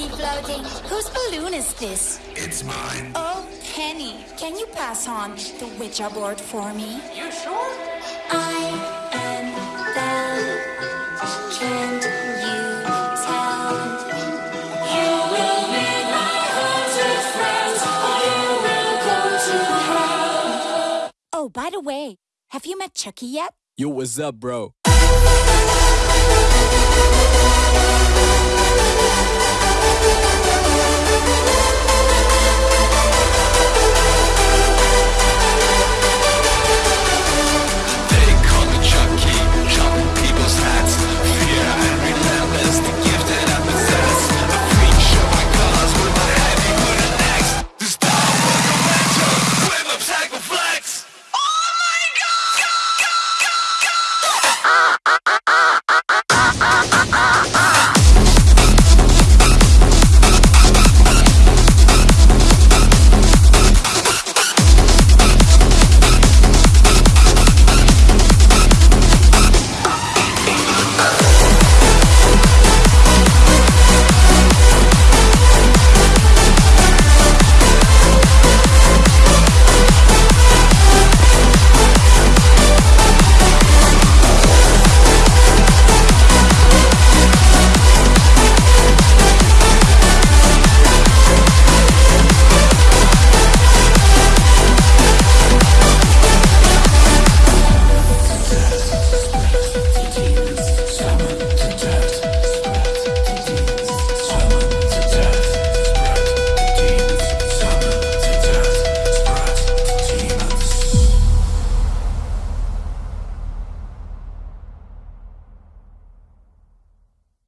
Why is my tea floating? Whose balloon is this? It's mine. Oh, Penny, can you pass on the Ouija board for me? You sure? I am Belle. Can't you tell? You will meet my haunted friends, or you will go to hell. Oh, by the way, have you met Chucky yet? Yo, what's up, bro? Ah!